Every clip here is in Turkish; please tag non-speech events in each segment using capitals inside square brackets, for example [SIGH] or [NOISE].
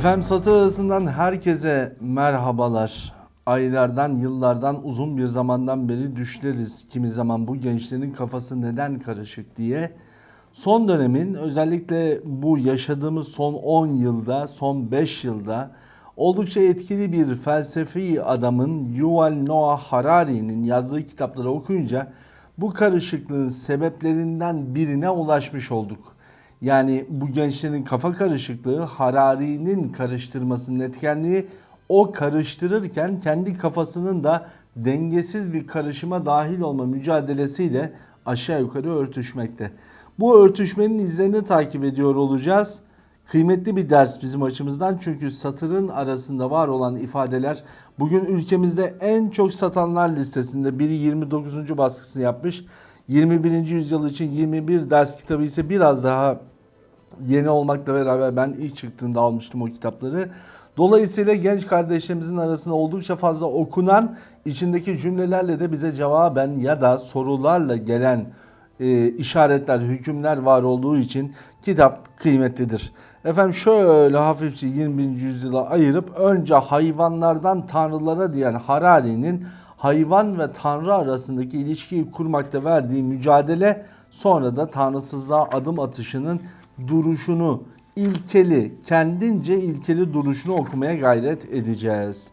Efendim satır arasından herkese merhabalar. Aylardan, yıllardan, uzun bir zamandan beri düşleriz. Kimi zaman bu gençlerin kafası neden karışık diye. Son dönemin özellikle bu yaşadığımız son 10 yılda, son 5 yılda oldukça etkili bir felsefi adamın Yuval Noah Harari'nin yazdığı kitapları okuyunca bu karışıklığın sebeplerinden birine ulaşmış olduk. Yani bu gençlerin kafa karışıklığı Harari'nin karıştırmasının etkenliği o karıştırırken kendi kafasının da dengesiz bir karışıma dahil olma mücadelesiyle aşağı yukarı örtüşmekte. Bu örtüşmenin izlerini takip ediyor olacağız. Kıymetli bir ders bizim açımızdan çünkü satırın arasında var olan ifadeler bugün ülkemizde en çok satanlar listesinde biri 29. baskısını yapmış. 21. yüzyıl için 21 ders kitabı ise biraz daha yeni olmakla beraber ben ilk çıktığında almıştım o kitapları. Dolayısıyla genç kardeşlerimizin arasında oldukça fazla okunan içindeki cümlelerle de bize cevaben ya da sorularla gelen e, işaretler, hükümler var olduğu için kitap kıymetlidir. Efendim şöyle hafifçe 20. yüzyıla ayırıp önce hayvanlardan tanrılara diyen Harari'nin hayvan ve tanrı arasındaki ilişkiyi kurmakta verdiği mücadele sonra da tanrısızlığa adım atışının duruşunu, ilkeli, kendince ilkeli duruşunu okumaya gayret edeceğiz.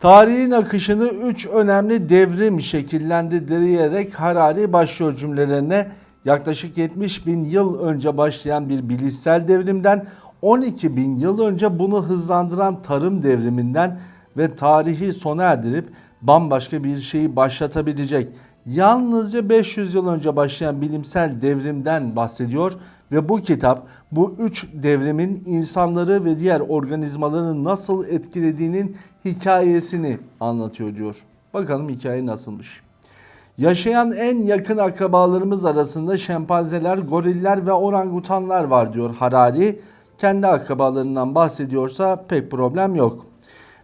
Tarihin akışını üç önemli devrim şekillendirerek Harari başlıyor cümlelerine. Yaklaşık 70 bin yıl önce başlayan bir bilişsel devrimden 12 bin yıl önce bunu hızlandıran tarım devriminden ve tarihi sona erdirip bambaşka bir şeyi başlatabilecek yalnızca 500 yıl önce başlayan bilimsel devrimden bahsediyor ve bu kitap bu üç devrimin insanları ve diğer organizmaları nasıl etkilediğinin hikayesini anlatıyor diyor. Bakalım hikaye nasılmış. Yaşayan en yakın akrabalarımız arasında şempanzeler, goriller ve orangutanlar var diyor Harari. Kendi akrabalarından bahsediyorsa pek problem yok.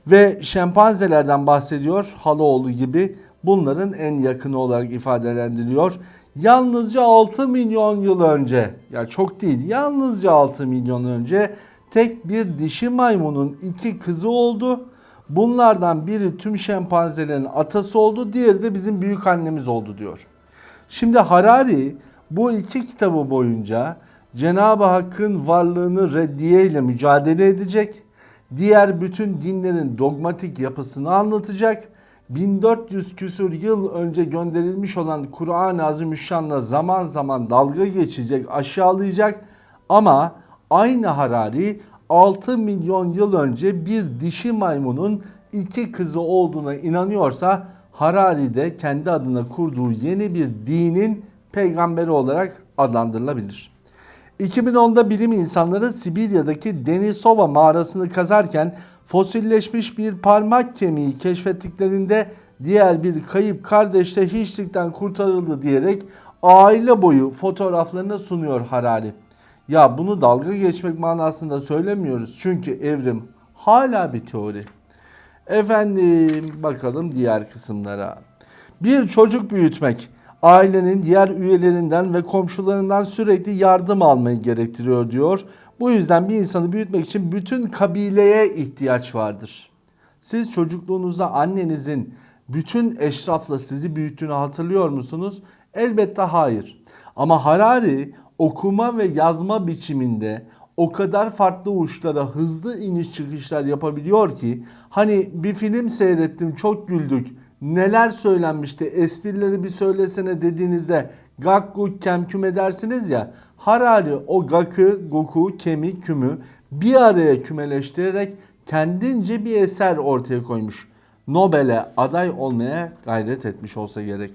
Ve şempanzelerden bahsediyor Haloğlu gibi bunların en yakını olarak ifadelendiriliyor. Yalnızca 6 milyon yıl önce ya çok değil yalnızca 6 milyon önce tek bir dişi maymunun iki kızı oldu. Bunlardan biri tüm şempanzelerin atası oldu diğeri de bizim büyük annemiz oldu diyor. Şimdi Harari bu iki kitabı boyunca Cenab-ı Hakk'ın varlığını reddiye ile mücadele edecek. Diğer bütün dinlerin dogmatik yapısını anlatacak 1400 küsur yıl önce gönderilmiş olan Kur'an-ı Azimüşşan'la zaman zaman dalga geçecek, aşağılayacak ama aynı Harari 6 milyon yıl önce bir dişi maymunun iki kızı olduğuna inanıyorsa Harari de kendi adına kurduğu yeni bir dinin peygamberi olarak adlandırılabilir. 2010'da bilim insanları Sibirya'daki Denisova mağarasını kazarken fosilleşmiş bir parmak kemiği keşfettiklerinde diğer bir kayıp kardeş de hiçlikten kurtarıldı diyerek aile boyu fotoğraflarını sunuyor Harari. Ya bunu dalga geçmek manasında söylemiyoruz çünkü evrim hala bir teori. Efendim bakalım diğer kısımlara. Bir çocuk büyütmek ailenin diğer üyelerinden ve komşularından sürekli yardım almayı gerektiriyor diyor. Bu yüzden bir insanı büyütmek için bütün kabileye ihtiyaç vardır. Siz çocukluğunuzda annenizin bütün eşrafla sizi büyüttüğünü hatırlıyor musunuz? Elbette hayır. Ama Harari okuma ve yazma biçiminde o kadar farklı uçlara hızlı iniş çıkışlar yapabiliyor ki hani bir film seyrettim çok güldük neler söylenmişti esprileri bir söylesene dediğinizde gakku kemküm edersiniz ya Harari o gakı, goku, kemi, kümü bir araya kümeleştirerek kendince bir eser ortaya koymuş. Nobel'e aday olmaya gayret etmiş olsa gerek.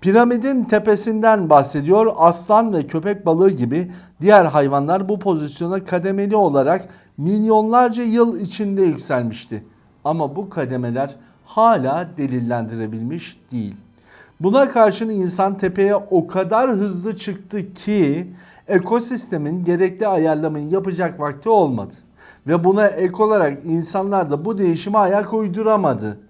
Piramidin tepesinden bahsediyor. Aslan ve köpek balığı gibi diğer hayvanlar bu pozisyona kademeli olarak milyonlarca yıl içinde yükselmişti. Ama bu kademeler hala delillendirebilmiş değil. Buna karşın insan tepeye o kadar hızlı çıktı ki ekosistemin gerekli ayarlamayı yapacak vakti olmadı. Ve buna ek olarak insanlar da bu değişime ayak uyduramadı.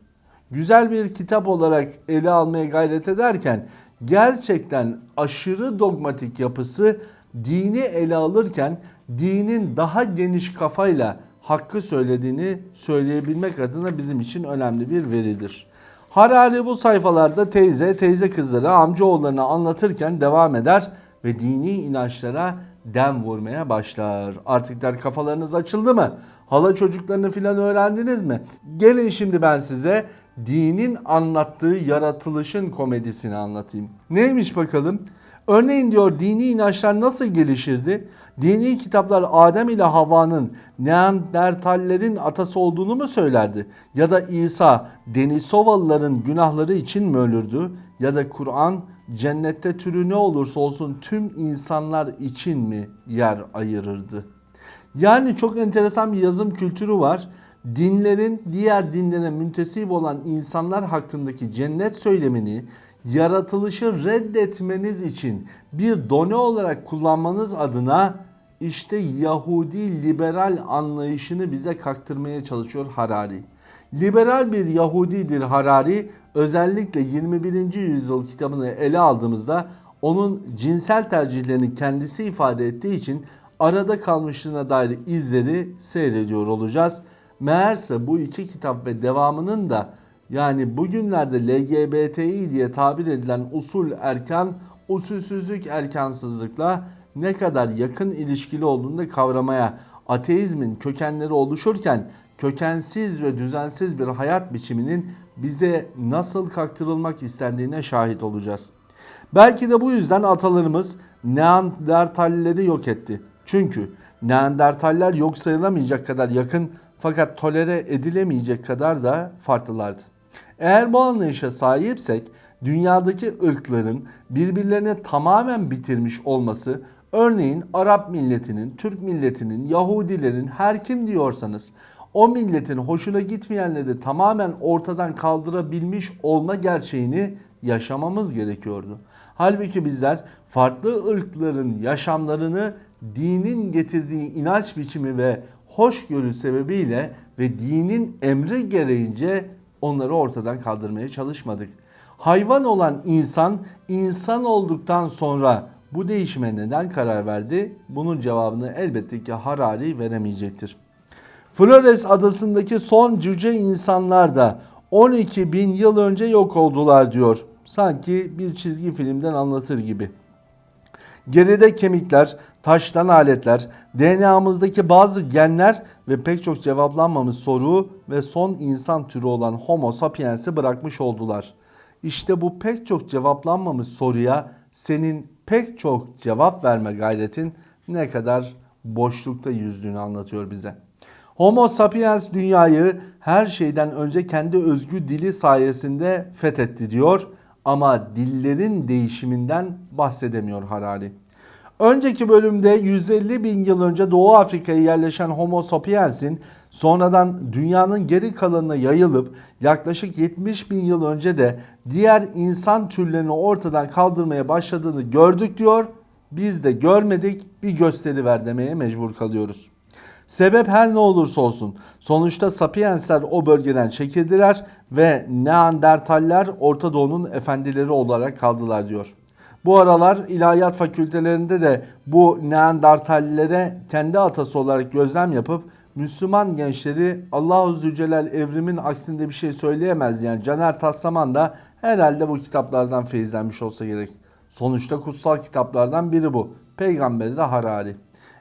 Güzel bir kitap olarak ele almaya gayret ederken gerçekten aşırı dogmatik yapısı dini ele alırken dinin daha geniş kafayla hakkı söylediğini söyleyebilmek adına bizim için önemli bir veridir. Harari bu sayfalarda teyze, teyze kızları, amcaoğullarını anlatırken devam eder ve dini inançlara dem vurmaya başlar. Artık der kafalarınız açıldı mı? Hala çocuklarını filan öğrendiniz mi? Gelin şimdi ben size dinin anlattığı yaratılışın komedisini anlatayım. Neymiş bakalım? Örneğin diyor dini inançlar nasıl gelişirdi? Dini kitaplar Adem ile Havva'nın Neandertallerin atası olduğunu mu söylerdi? Ya da İsa Denisovalıların günahları için mi ölürdü? Ya da Kur'an cennette türü ne olursa olsun tüm insanlar için mi yer ayırırdı? Yani çok enteresan bir yazım kültürü var. Dinlerin diğer dinlere müntesip olan insanlar hakkındaki cennet söylemini yaratılışı reddetmeniz için bir done olarak kullanmanız adına işte Yahudi liberal anlayışını bize kaktırmaya çalışıyor Harari. Liberal bir Yahudidir Harari. Özellikle 21. yüzyıl kitabını ele aldığımızda onun cinsel tercihlerini kendisi ifade ettiği için arada kalmışlığına dair izleri seyrediyor olacağız. Meğerse bu iki kitap ve devamının da yani bugünlerde LGBTİ diye tabir edilen usul erkan, usulsüzlük erkansızlıkla ne kadar yakın ilişkili olduğunu da kavramaya, ateizmin kökenleri oluşurken kökensiz ve düzensiz bir hayat biçiminin bize nasıl kaktırılmak istendiğine şahit olacağız. Belki de bu yüzden atalarımız Neandertalleri yok etti. Çünkü Neandertaller yok sayılamayacak kadar yakın fakat tolere edilemeyecek kadar da farklılardı. Eğer bu anlayışa sahipsek dünyadaki ırkların birbirlerini tamamen bitirmiş olması örneğin Arap milletinin, Türk milletinin, Yahudilerin her kim diyorsanız o milletin hoşuna gitmeyenleri tamamen ortadan kaldırabilmiş olma gerçeğini yaşamamız gerekiyordu. Halbuki bizler farklı ırkların yaşamlarını dinin getirdiği inanç biçimi ve hoşgörü sebebiyle ve dinin emri gereğince onları ortadan kaldırmaya çalışmadık. Hayvan olan insan insan olduktan sonra bu değişime neden karar verdi? Bunun cevabını elbette ki Harari veremeyecektir. Flores adasındaki son cüce insanlar da 12 bin yıl önce yok oldular diyor. Sanki bir çizgi filmden anlatır gibi. Geride kemikler, taştan aletler, DNA'mızdaki bazı genler ve pek çok cevaplanmamış soru ve son insan türü olan Homo sapiens'i bırakmış oldular. İşte bu pek çok cevaplanmamış soruya senin pek çok cevap verme gayretin ne kadar boşlukta yüzdüğünü anlatıyor bize. Homo sapiens dünyayı her şeyden önce kendi özgü dili sayesinde fethetti diyor ama dillerin değişiminden bahsedemiyor Harari. Önceki bölümde 150 bin yıl önce Doğu Afrika'ya yerleşen Homo sapiens'in sonradan dünyanın geri kalanına yayılıp yaklaşık 70 bin yıl önce de diğer insan türlerini ortadan kaldırmaya başladığını gördük diyor. Biz de görmedik bir gösteri ver demeye mecbur kalıyoruz. Sebep her ne olursa olsun sonuçta Sapiensler o bölgeden çekildiler ve Neandertaller Orta Doğu'nun efendileri olarak kaldılar diyor. Bu aralar ilahiyat fakültelerinde de bu Neandertallilere kendi atası olarak gözlem yapıp Müslüman gençleri Allahu Zülcelal evrimin aksinde bir şey söyleyemez yani Caner Taslaman da herhalde bu kitaplardan feyizlenmiş olsa gerek. Sonuçta kutsal kitaplardan biri bu. Peygamberi de Harari.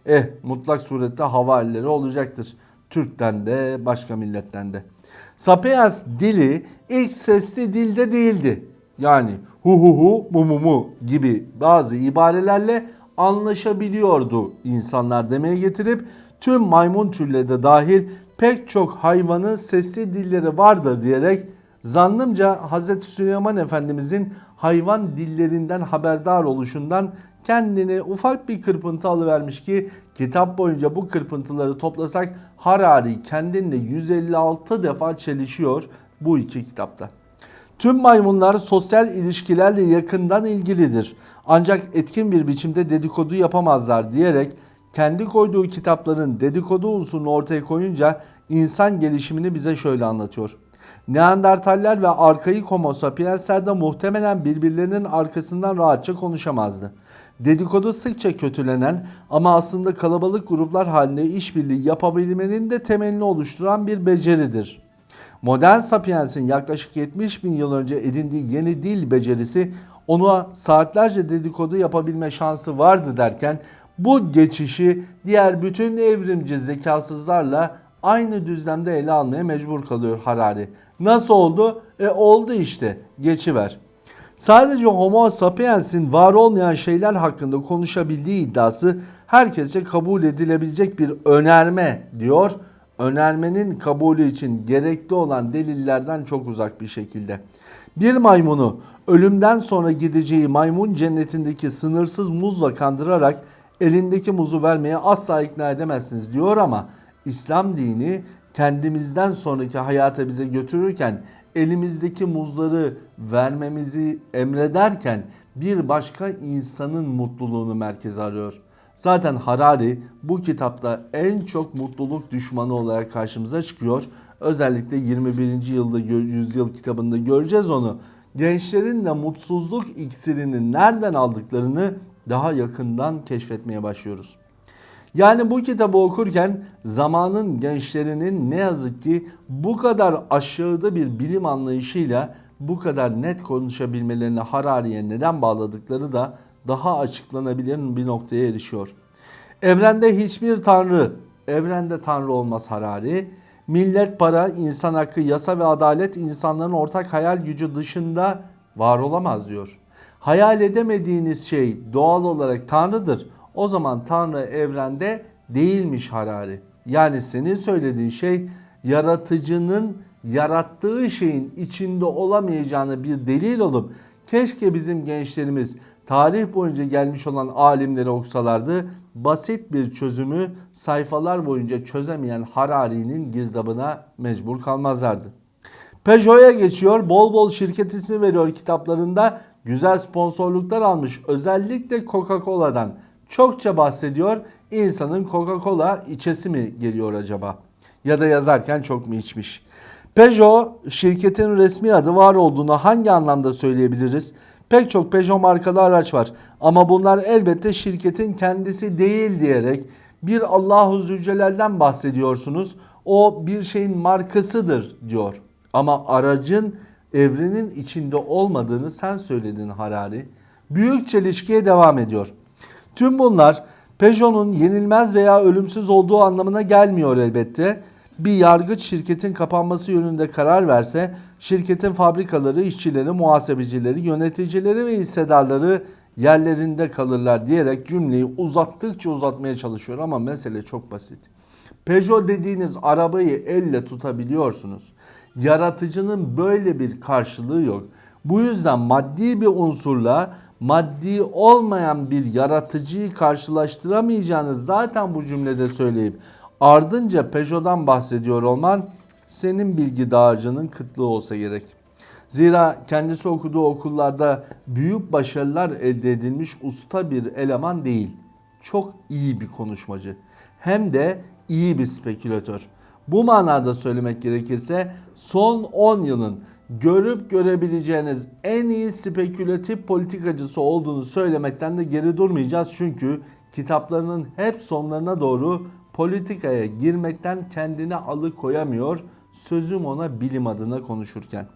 Eh mutlak surette havarileri olacaktır. Türk'ten de başka milletten de. Sapiens dili ilk sesli dilde değildi. Yani hu hu hu mu mu mu gibi bazı ibarelerle anlaşabiliyordu insanlar demeye getirip tüm maymun türleri de dahil pek çok hayvanın sesli dilleri vardır diyerek zannımca Hz. Süleyman Efendimizin hayvan dillerinden haberdar oluşundan kendini ufak bir kırpıntı alıvermiş ki kitap boyunca bu kırpıntıları toplasak Harari kendinle 156 defa çelişiyor bu iki kitapta. Tüm maymunlar sosyal ilişkilerle yakından ilgilidir. Ancak etkin bir biçimde dedikodu yapamazlar diyerek kendi koyduğu kitapların dedikodu unsurunu ortaya koyunca insan gelişimini bize şöyle anlatıyor. Neandertaller ve arkaik homo sapiensler de muhtemelen birbirlerinin arkasından rahatça konuşamazdı. Dedikodu sıkça kötülenen ama aslında kalabalık gruplar halinde işbirliği yapabilmenin de temelini oluşturan bir beceridir. Modern Sapiens'in yaklaşık 70 bin yıl önce edindiği yeni dil becerisi ona saatlerce dedikodu yapabilme şansı vardı derken bu geçişi diğer bütün evrimci zekasızlarla aynı düzlemde ele almaya mecbur kalıyor Harari. Nasıl oldu? E oldu işte. Geçiver. Sadece Homo sapiens'in var olmayan şeyler hakkında konuşabildiği iddiası herkese kabul edilebilecek bir önerme diyor. Önermenin kabulü için gerekli olan delillerden çok uzak bir şekilde. Bir maymunu ölümden sonra gideceği maymun cennetindeki sınırsız muzla kandırarak elindeki muzu vermeye asla ikna edemezsiniz diyor ama İslam dini kendimizden sonraki hayata bize götürürken elimizdeki muzları vermemizi emrederken bir başka insanın mutluluğunu merkeze arıyor. Zaten Harari bu kitapta en çok mutluluk düşmanı olarak karşımıza çıkıyor. Özellikle 21. yılda yüzyıl kitabında göreceğiz onu. Gençlerin de mutsuzluk iksirini nereden aldıklarını daha yakından keşfetmeye başlıyoruz. Yani bu kitabı okurken zamanın gençlerinin ne yazık ki bu kadar aşağıda bir bilim anlayışıyla bu kadar net konuşabilmelerini Harari'ye neden bağladıkları da daha açıklanabilir bir noktaya erişiyor. Evrende hiçbir tanrı, evrende tanrı olmaz Harari. Millet, para, insan hakkı, yasa ve adalet insanların ortak hayal gücü dışında var olamaz diyor. Hayal edemediğiniz şey doğal olarak tanrıdır. O zaman tanrı evrende değilmiş Harari. Yani senin söylediğin şey yaratıcının yarattığı şeyin içinde olamayacağını bir delil olup keşke bizim gençlerimiz tarih boyunca gelmiş olan alimleri okusalardı basit bir çözümü sayfalar boyunca çözemeyen Harari'nin girdabına mecbur kalmazlardı. Peugeot'a geçiyor bol bol şirket ismi veriyor kitaplarında güzel sponsorluklar almış özellikle Coca-Cola'dan çokça bahsediyor. İnsanın Coca-Cola içesi mi geliyor acaba? Ya da yazarken çok mu içmiş? Peugeot şirketin resmi adı var olduğunu hangi anlamda söyleyebiliriz? Pek çok Peugeot markalı araç var ama bunlar elbette şirketin kendisi değil diyerek bir Allahu Zülcelal'den bahsediyorsunuz. O bir şeyin markasıdır diyor. Ama aracın evrenin içinde olmadığını sen söyledin Harari. Büyük çelişkiye devam ediyor. Tüm bunlar Peugeot'un yenilmez veya ölümsüz olduğu anlamına gelmiyor elbette. Bir yargıç şirketin kapanması yönünde karar verse şirketin fabrikaları, işçileri, muhasebecileri, yöneticileri ve hissedarları yerlerinde kalırlar diyerek cümleyi uzattıkça uzatmaya çalışıyor ama mesele çok basit. Peugeot dediğiniz arabayı elle tutabiliyorsunuz. Yaratıcının böyle bir karşılığı yok. Bu yüzden maddi bir unsurla maddi olmayan bir yaratıcıyı karşılaştıramayacağınız zaten bu cümlede söyleyip ardınca Peugeot'dan bahsediyor olman senin bilgi dağarcığının kıtlığı olsa gerek. Zira kendisi okuduğu okullarda büyük başarılar elde edilmiş usta bir eleman değil. Çok iyi bir konuşmacı. Hem de iyi bir spekülatör. Bu manada söylemek gerekirse son 10 yılın görüp görebileceğiniz en iyi spekülatif politikacısı olduğunu söylemekten de geri durmayacağız. Çünkü kitaplarının hep sonlarına doğru politikaya girmekten kendini alıkoyamıyor. Sözüm ona bilim adına konuşurken.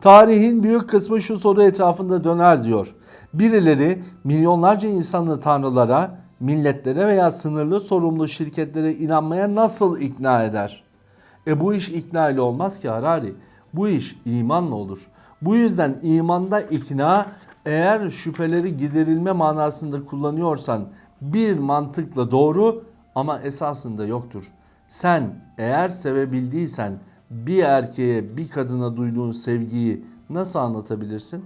Tarihin büyük kısmı şu soru etrafında döner diyor. Birileri milyonlarca insanlı tanrılara, milletlere veya sınırlı sorumlu şirketlere inanmaya nasıl ikna eder? E bu iş ikna ile olmaz ki Harari. Bu iş imanla olur. Bu yüzden imanda ikna eğer şüpheleri giderilme manasında kullanıyorsan bir mantıkla doğru ama esasında yoktur. Sen eğer sevebildiysen bir erkeğe bir kadına duyduğun sevgiyi nasıl anlatabilirsin?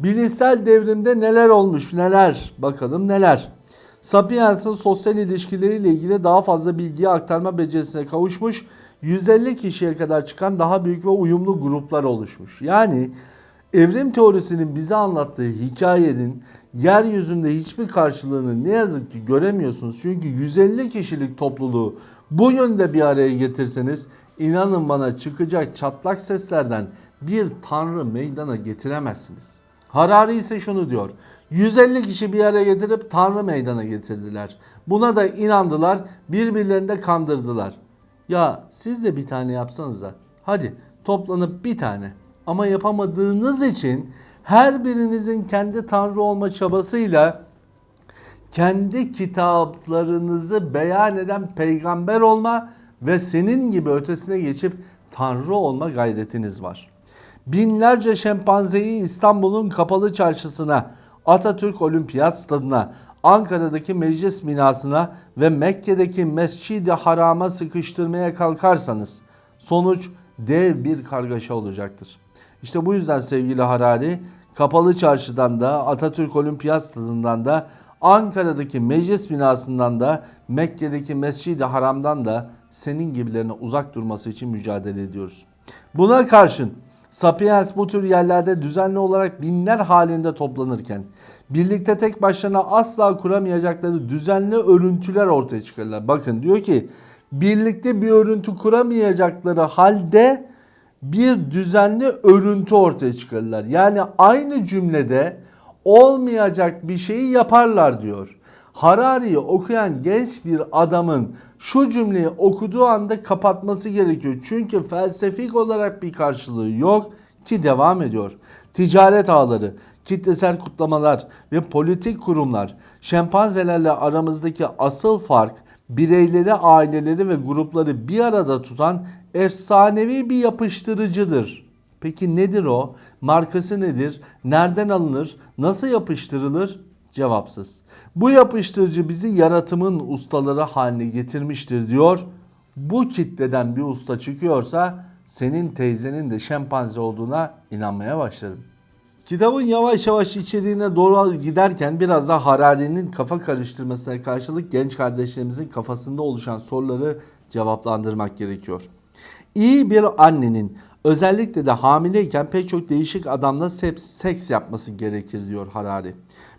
Bilişsel devrimde neler olmuş neler bakalım neler. Sapiens'in sosyal ilişkileriyle ilgili daha fazla bilgiye aktarma becerisine kavuşmuş 150 kişiye kadar çıkan daha büyük ve uyumlu gruplar oluşmuş. Yani evrim teorisinin bize anlattığı hikayenin yeryüzünde hiçbir karşılığını ne yazık ki göremiyorsunuz. Çünkü 150 kişilik topluluğu bu yönde bir araya getirseniz İnanın bana çıkacak çatlak seslerden bir tanrı meydana getiremezsiniz. Harari ise şunu diyor. 150 kişi bir araya getirip tanrı meydana getirdiler. Buna da inandılar, birbirlerini de kandırdılar. Ya siz de bir tane yapsanıza. Hadi toplanıp bir tane. Ama yapamadığınız için her birinizin kendi tanrı olma çabasıyla kendi kitaplarınızı beyan eden peygamber olma ve senin gibi ötesine geçip tanrı olma gayretiniz var. Binlerce şempanzeyi İstanbul'un kapalı çarşısına, Atatürk Olimpiyat Stadına, Ankara'daki meclis binasına ve Mekke'deki Mescid-i Haram'a sıkıştırmaya kalkarsanız sonuç dev bir kargaşa olacaktır. İşte bu yüzden sevgili Harari Kapalı Çarşı'dan da Atatürk Olimpiyat Stadından da Ankara'daki meclis binasından da Mekke'deki Mescid-i Haram'dan da senin gibilerine uzak durması için mücadele ediyoruz. Buna karşın Sapiens bu tür yerlerde düzenli olarak binler halinde toplanırken birlikte tek başlarına asla kuramayacakları düzenli örüntüler ortaya çıkarırlar. Bakın diyor ki birlikte bir örüntü kuramayacakları halde bir düzenli örüntü ortaya çıkarırlar. Yani aynı cümlede olmayacak bir şeyi yaparlar diyor. Harari'yi okuyan genç bir adamın şu cümleyi okuduğu anda kapatması gerekiyor. Çünkü felsefik olarak bir karşılığı yok ki devam ediyor. Ticaret ağları, kitlesel kutlamalar ve politik kurumlar şempanzelerle aramızdaki asıl fark bireyleri, aileleri ve grupları bir arada tutan efsanevi bir yapıştırıcıdır. Peki nedir o? Markası nedir? Nereden alınır? Nasıl yapıştırılır? Cevapsız. Bu yapıştırıcı bizi yaratımın ustaları haline getirmiştir diyor. Bu kitleden bir usta çıkıyorsa senin teyzenin de şempanze olduğuna inanmaya başlarım. Kitabın yavaş yavaş içeriğine doğru giderken biraz da Harari'nin kafa karıştırmasına karşılık genç kardeşlerimizin kafasında oluşan soruları cevaplandırmak gerekiyor. İyi bir annenin özellikle de hamileyken pek çok değişik adamla seks yapması gerekir diyor Harari.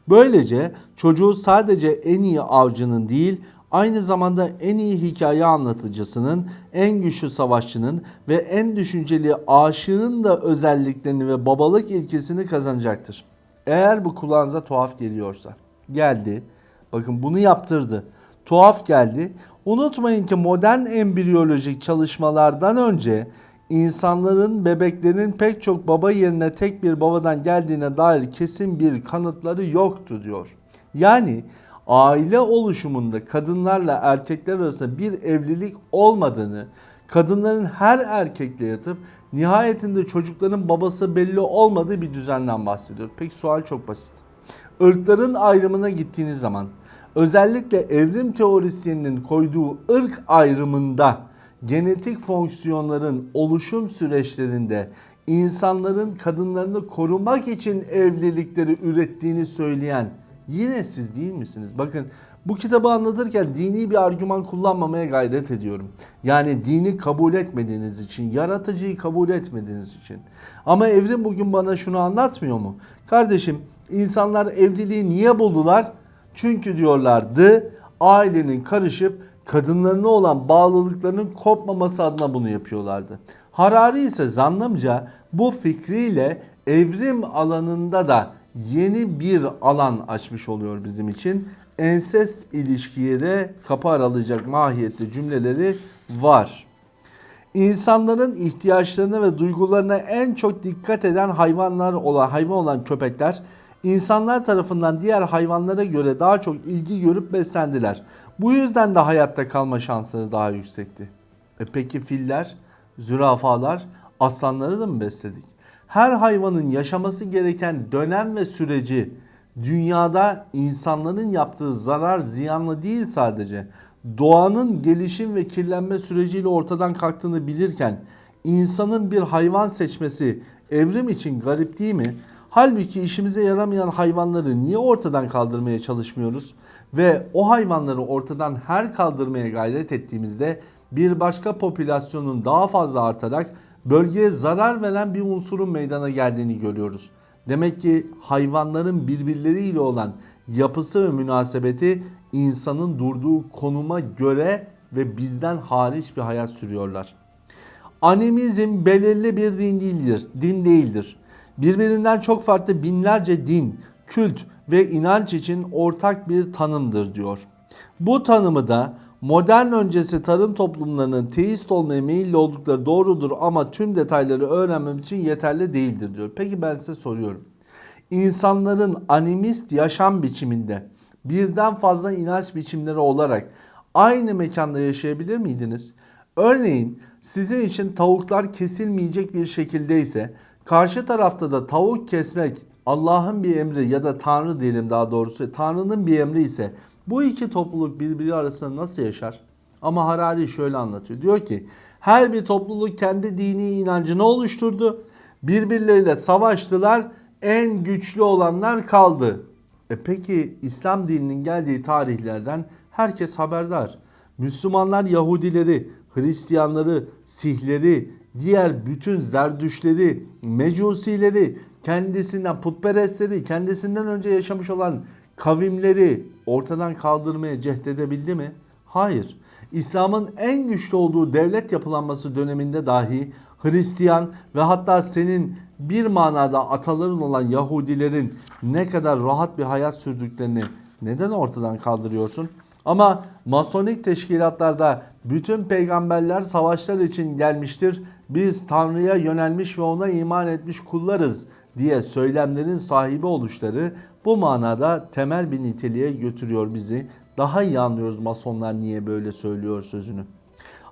Böylece çocuğu sadece en iyi avcının değil aynı zamanda en iyi hikaye anlatıcısının, en güçlü savaşçının ve en düşünceli aşığın da özelliklerini ve babalık ilkesini kazanacaktır. Eğer bu kulağınıza tuhaf geliyorsa. Geldi. Bakın bunu yaptırdı. Tuhaf geldi. Unutmayın ki modern embriyolojik çalışmalardan önce insanların, bebeklerin pek çok baba yerine tek bir babadan geldiğine dair kesin bir kanıtları yoktu diyor. Yani aile oluşumunda kadınlarla erkekler arasında bir evlilik olmadığını, kadınların her erkekle yatıp nihayetinde çocukların babası belli olmadığı bir düzenden bahsediyor. Peki sual çok basit. Irkların ayrımına gittiğiniz zaman özellikle evrim teorisyeninin koyduğu ırk ayrımında genetik fonksiyonların oluşum süreçlerinde insanların kadınlarını korumak için evlilikleri ürettiğini söyleyen yine siz değil misiniz? Bakın bu kitabı anlatırken dini bir argüman kullanmamaya gayret ediyorum. Yani dini kabul etmediğiniz için, yaratıcıyı kabul etmediğiniz için. Ama evrim bugün bana şunu anlatmıyor mu? Kardeşim insanlar evliliği niye buldular? Çünkü diyorlardı ailenin karışıp kadınlarına olan bağlılıklarının kopmaması adına bunu yapıyorlardı. Harari ise zannımca bu fikriyle evrim alanında da yeni bir alan açmış oluyor bizim için. Ensest ilişkiye de kapı aralayacak mahiyette cümleleri var. İnsanların ihtiyaçlarına ve duygularına en çok dikkat eden hayvanlar olan hayvan olan köpekler insanlar tarafından diğer hayvanlara göre daha çok ilgi görüp beslendiler. Bu yüzden de hayatta kalma şansları daha yüksekti. E peki filler, zürafalar, aslanları da mı besledik? Her hayvanın yaşaması gereken dönem ve süreci dünyada insanların yaptığı zarar ziyanlı değil sadece. Doğanın gelişim ve kirlenme süreciyle ortadan kalktığını bilirken insanın bir hayvan seçmesi evrim için garip değil mi? Halbuki işimize yaramayan hayvanları niye ortadan kaldırmaya çalışmıyoruz? Ve o hayvanları ortadan her kaldırmaya gayret ettiğimizde bir başka popülasyonun daha fazla artarak bölgeye zarar veren bir unsurun meydana geldiğini görüyoruz. Demek ki hayvanların birbirleriyle olan yapısı ve münasebeti insanın durduğu konuma göre ve bizden hariç bir hayat sürüyorlar. Animizm belirli bir din değildir. Din değildir. Birbirinden çok farklı binlerce din, kült ve inanç için ortak bir tanımdır diyor. Bu tanımı da modern öncesi tarım toplumlarının teist olmaya meyilli oldukları doğrudur ama tüm detayları öğrenmem için yeterli değildir diyor. Peki ben size soruyorum. İnsanların animist yaşam biçiminde birden fazla inanç biçimleri olarak aynı mekanda yaşayabilir miydiniz? Örneğin sizin için tavuklar kesilmeyecek bir şekildeyse karşı tarafta da tavuk kesmek Allah'ın bir emri ya da Tanrı diyelim daha doğrusu Tanrı'nın bir emri ise bu iki topluluk birbiri arasında nasıl yaşar? Ama Harari şöyle anlatıyor. Diyor ki her bir topluluk kendi dini inancını oluşturdu. Birbirleriyle savaştılar. En güçlü olanlar kaldı. E peki İslam dininin geldiği tarihlerden herkes haberdar. Müslümanlar Yahudileri, Hristiyanları, Sihleri, diğer bütün Zerdüşleri, Mecusileri, kendisinden putperestleri, kendisinden önce yaşamış olan kavimleri ortadan kaldırmaya cehdedebildi mi? Hayır. İslam'ın en güçlü olduğu devlet yapılanması döneminde dahi Hristiyan ve hatta senin bir manada ataların olan Yahudilerin ne kadar rahat bir hayat sürdüklerini neden ortadan kaldırıyorsun? Ama masonik teşkilatlarda bütün peygamberler savaşlar için gelmiştir. Biz Tanrı'ya yönelmiş ve ona iman etmiş kullarız diye söylemlerin sahibi oluşları bu manada temel bir niteliğe götürüyor bizi. Daha iyi anlıyoruz masonlar niye böyle söylüyor sözünü.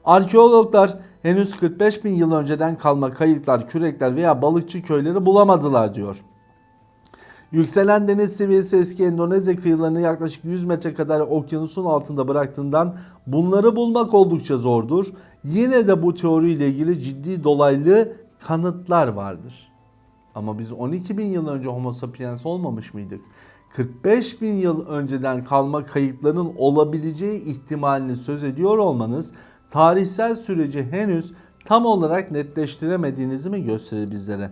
Arkeologlar henüz 45 bin yıl önceden kalma kayıtlar, kürekler veya balıkçı köyleri bulamadılar diyor. Yükselen deniz seviyesi eski Endonezya kıyılarını yaklaşık 100 metre kadar okyanusun altında bıraktığından bunları bulmak oldukça zordur. Yine de bu teoriyle ilgili ciddi dolaylı kanıtlar vardır. Ama biz 12 bin yıl önce homo sapiens olmamış mıydık? 45 bin yıl önceden kalma kayıtların olabileceği ihtimalini söz ediyor olmanız tarihsel süreci henüz tam olarak netleştiremediğinizi mi gösterir bizlere?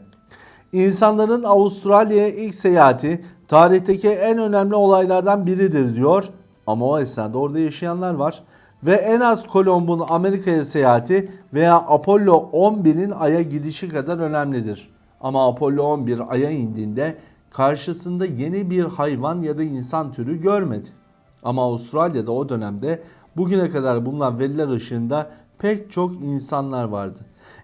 İnsanların Avustralya'ya ilk seyahati tarihteki en önemli olaylardan biridir diyor. Ama o esnada orada yaşayanlar var. Ve en az Kolomb'un Amerika'ya seyahati veya Apollo 11'in Ay'a gidişi kadar önemlidir. Ama Apollo 11 Ay'a indiğinde karşısında yeni bir hayvan ya da insan türü görmedi. Ama Avustralya'da o dönemde bugüne kadar bulunan veriler ışığında pek çok insanlar vardı.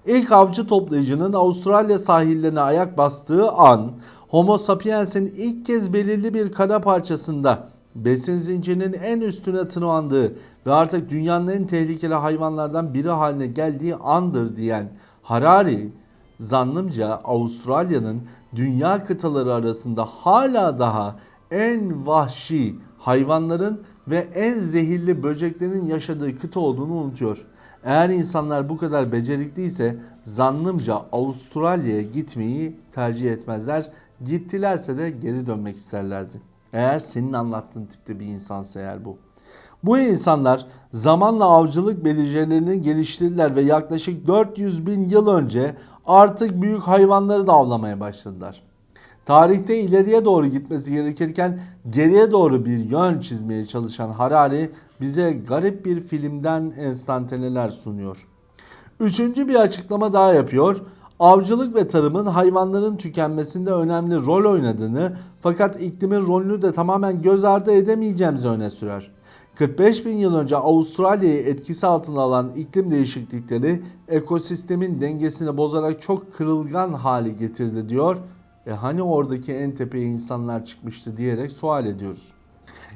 İlk avcı toplayıcının Avustralya sahillerine ayak bastığı an Homo sapiens'in ilk kez belirli bir kara parçasında besin zincirinin en üstüne tırmandığı ve artık dünyanın en tehlikeli hayvanlardan biri haline geldiği andır diyen Harari zannımca Avustralya'nın dünya kıtaları arasında hala daha en vahşi hayvanların ve en zehirli böceklerin yaşadığı kıta olduğunu unutuyor. Eğer insanlar bu kadar becerikliyse zannımca Avustralya'ya gitmeyi tercih etmezler. Gittilerse de geri dönmek isterlerdi. Eğer senin anlattığın tipte bir insansa eğer bu. Bu insanlar zamanla avcılık becerilerini geliştirdiler ve yaklaşık 400 bin yıl önce artık büyük hayvanları da avlamaya başladılar. Tarihte ileriye doğru gitmesi gerekirken geriye doğru bir yön çizmeye çalışan Harari bize garip bir filmden enstantaneler sunuyor. Üçüncü bir açıklama daha yapıyor. Avcılık ve tarımın hayvanların tükenmesinde önemli rol oynadığını fakat iklimin rolünü de tamamen göz ardı edemeyeceğimizi öne sürer. 45 bin yıl önce Avustralya'yı etkisi altına alan iklim değişiklikleri ekosistemin dengesini bozarak çok kırılgan hali getirdi diyor. E hani oradaki en tepeye insanlar çıkmıştı diyerek sual ediyoruz.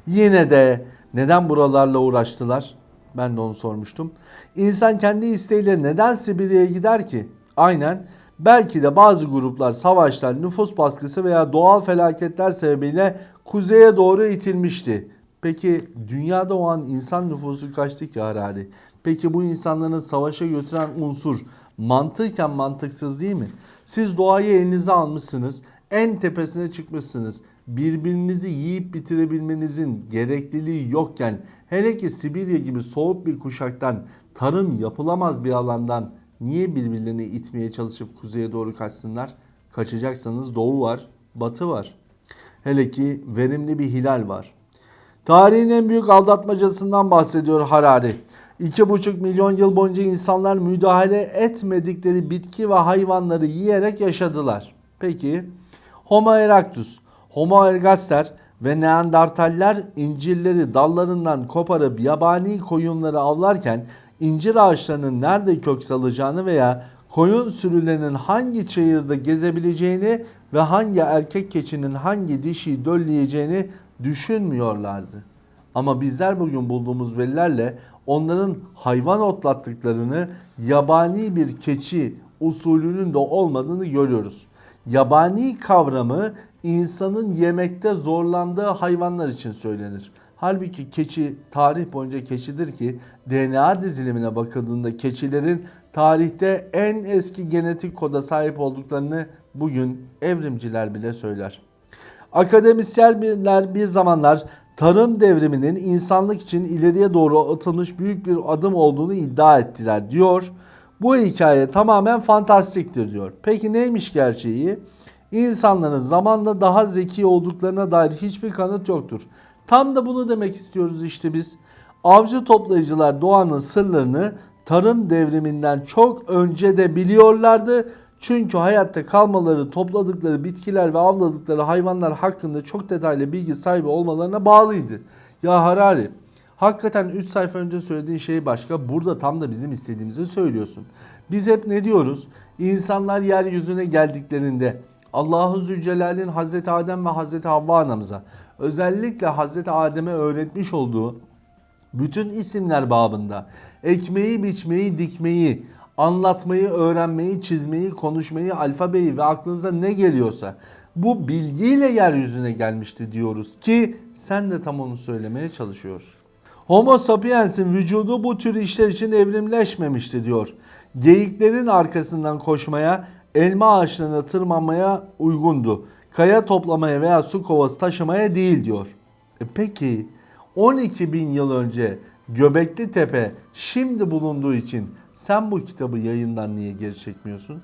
Yine de neden buralarla uğraştılar? Ben de onu sormuştum. İnsan kendi isteğiyle neden Sibirya'ya gider ki? Aynen belki de bazı gruplar savaşlar, nüfus baskısı veya doğal felaketler sebebiyle kuzeye doğru itilmişti. Peki dünyada o an insan nüfusu kaçtı ki Harari? Peki bu insanların savaşa götüren unsur mantıken mantıksız değil mi? Siz doğayı elinize almışsınız. En tepesine çıkmışsınız. Birbirinizi yiyip bitirebilmenizin gerekliliği yokken hele ki Sibirya gibi soğuk bir kuşaktan tarım yapılamaz bir alandan niye birbirlerini itmeye çalışıp kuzeye doğru kaçsınlar? Kaçacaksanız doğu var, batı var. Hele ki verimli bir hilal var. Tarihin en büyük aldatmacasından bahsediyor Harari. 2,5 milyon yıl boyunca insanlar müdahale etmedikleri bitki ve hayvanları yiyerek yaşadılar. Peki Homo erectus, Homo ergaster ve Neandertaller incirleri dallarından koparıp yabani koyunları avlarken incir ağaçlarının nerede kök salacağını veya koyun sürülerinin hangi çayırda gezebileceğini ve hangi erkek keçinin hangi dişiyi dölleyeceğini düşünmüyorlardı. Ama bizler bugün bulduğumuz verilerle onların hayvan otlattıklarını yabani bir keçi usulünün de olmadığını görüyoruz. Yabani kavramı insanın yemekte zorlandığı hayvanlar için söylenir. Halbuki keçi tarih boyunca keçidir ki DNA dizilimine bakıldığında keçilerin tarihte en eski genetik koda sahip olduklarını bugün evrimciler bile söyler. Akademisyenler bir zamanlar tarım devriminin insanlık için ileriye doğru atılmış büyük bir adım olduğunu iddia ettiler diyor. Bu hikaye tamamen fantastiktir diyor. Peki neymiş gerçeği? İnsanların zamanla daha zeki olduklarına dair hiçbir kanıt yoktur. Tam da bunu demek istiyoruz işte biz. Avcı toplayıcılar doğanın sırlarını tarım devriminden çok önce de biliyorlardı. Çünkü hayatta kalmaları, topladıkları bitkiler ve avladıkları hayvanlar hakkında çok detaylı bilgi sahibi olmalarına bağlıydı. Ya Harari, hakikaten 3 sayfa önce söylediğin şey başka. Burada tam da bizim istediğimizi söylüyorsun. Biz hep ne diyoruz? İnsanlar yeryüzüne geldiklerinde Allahu Zülcelal'in Hazreti Adem ve Hazreti Havva anamıza özellikle Hazreti Adem'e öğretmiş olduğu bütün isimler babında ekmeği, biçmeyi, dikmeyi, anlatmayı, öğrenmeyi, çizmeyi, konuşmayı, alfabeyi ve aklınıza ne geliyorsa bu bilgiyle yeryüzüne gelmişti diyoruz ki sen de tam onu söylemeye çalışıyorsun. Homo sapiens'in vücudu bu tür işler için evrimleşmemişti diyor. Geyiklerin arkasından koşmaya, elma ağaçlarına tırmanmaya uygundu. Kaya toplamaya veya su kovası taşımaya değil diyor. E peki 12 bin yıl önce Göbekli Tepe şimdi bulunduğu için sen bu kitabı yayından niye geri çekmiyorsun?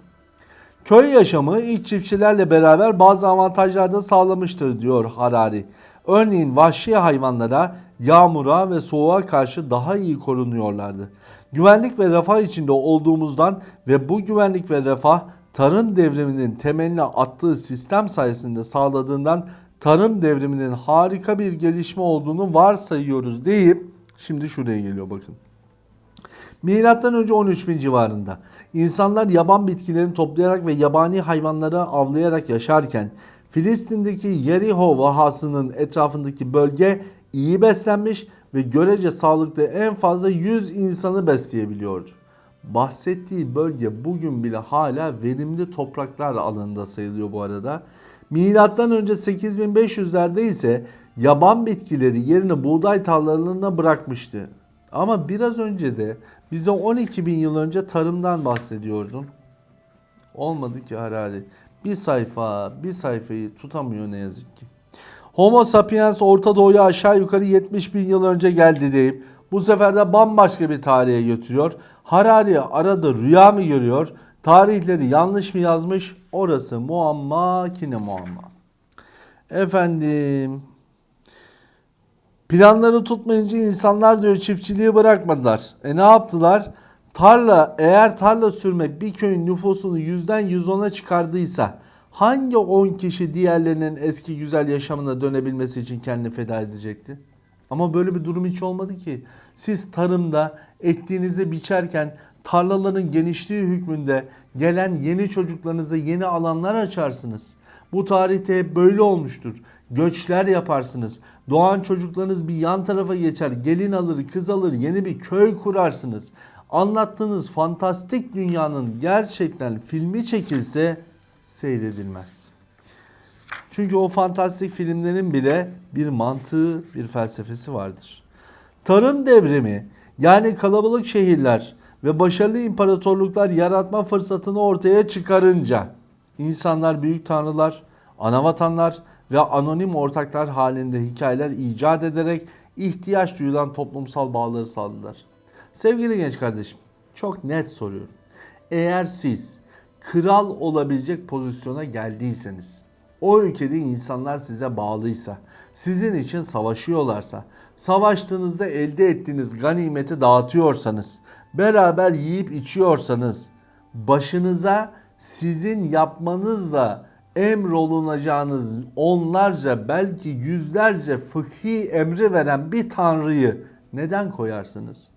Köy yaşamı ilk çiftçilerle beraber bazı avantajlar da sağlamıştır diyor Harari. Örneğin vahşi hayvanlara, yağmura ve soğuğa karşı daha iyi korunuyorlardı. Güvenlik ve refah içinde olduğumuzdan ve bu güvenlik ve refah tarım devriminin temeline attığı sistem sayesinde sağladığından tarım devriminin harika bir gelişme olduğunu varsayıyoruz deyip şimdi şuraya geliyor bakın. Milattan önce 13 bin civarında insanlar yaban bitkilerini toplayarak ve yabani hayvanları avlayarak yaşarken Filistin'deki Yeriho vahasının etrafındaki bölge iyi beslenmiş ve görece sağlıklı en fazla 100 insanı besleyebiliyordu. Bahsettiği bölge bugün bile hala verimli topraklar alanında sayılıyor bu arada. Milattan önce 8500'lerde ise yaban bitkileri yerini buğday tarlalarına bırakmıştı. Ama biraz önce de bize 12 bin yıl önce tarımdan bahsediyordun. Olmadı ki Harari. Bir sayfa, bir sayfayı tutamıyor ne yazık ki. Homo sapiens Orta Doğu'ya aşağı yukarı 70 bin yıl önce geldi deyip bu sefer de bambaşka bir tarihe götürüyor. Harari arada rüya mı görüyor? Tarihleri yanlış mı yazmış? Orası muamma kine muamma. Efendim planları tutmayınca insanlar diyor çiftçiliği bırakmadılar. E ne yaptılar? Tarla eğer tarla sürmek bir köyün nüfusunu yüzden 110'a çıkardıysa hangi 10 kişi diğerlerinin eski güzel yaşamına dönebilmesi için kendini feda edecekti? Ama böyle bir durum hiç olmadı ki. Siz tarımda ektiğinizi biçerken tarlaların genişliği hükmünde gelen yeni çocuklarınıza yeni alanlar açarsınız. Bu tarihte böyle olmuştur. Göçler yaparsınız. Doğan çocuklarınız bir yan tarafa geçer. Gelin alır, kız alır, yeni bir köy kurarsınız. Anlattığınız fantastik dünyanın gerçekten filmi çekilse seyredilmez. Çünkü o fantastik filmlerin bile bir mantığı, bir felsefesi vardır. Tarım devrimi yani kalabalık şehirler ve başarılı imparatorluklar yaratma fırsatını ortaya çıkarınca insanlar büyük tanrılar, anavatanlar ve anonim ortaklar halinde hikayeler icat ederek ihtiyaç duyulan toplumsal bağları sağladılar. Sevgili genç kardeşim, çok net soruyorum. Eğer siz kral olabilecek pozisyona geldiyseniz o ülkede insanlar size bağlıysa, sizin için savaşıyorlarsa, savaştığınızda elde ettiğiniz ganimeti dağıtıyorsanız, beraber yiyip içiyorsanız, başınıza sizin yapmanızla emrolunacağınız onlarca belki yüzlerce fıkhi emri veren bir tanrıyı neden koyarsınız?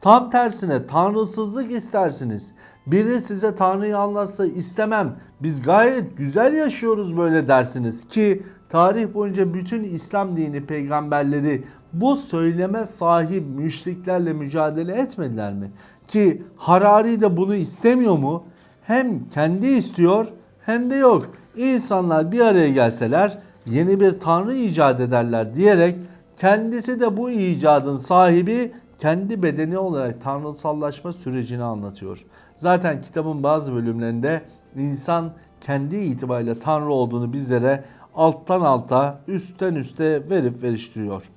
Tam tersine tanrısızlık istersiniz. Biri size tanrıyı anlatsa istemem. Biz gayet güzel yaşıyoruz böyle dersiniz ki tarih boyunca bütün İslam dini peygamberleri bu söyleme sahip müşriklerle mücadele etmediler mi? Ki Harari de bunu istemiyor mu? Hem kendi istiyor hem de yok. İnsanlar bir araya gelseler yeni bir tanrı icat ederler diyerek kendisi de bu icadın sahibi kendi bedeni olarak tanrısallaşma sürecini anlatıyor. Zaten kitabın bazı bölümlerinde insan kendi itibariyle tanrı olduğunu bizlere alttan alta, üstten üste verip veriştiriyor.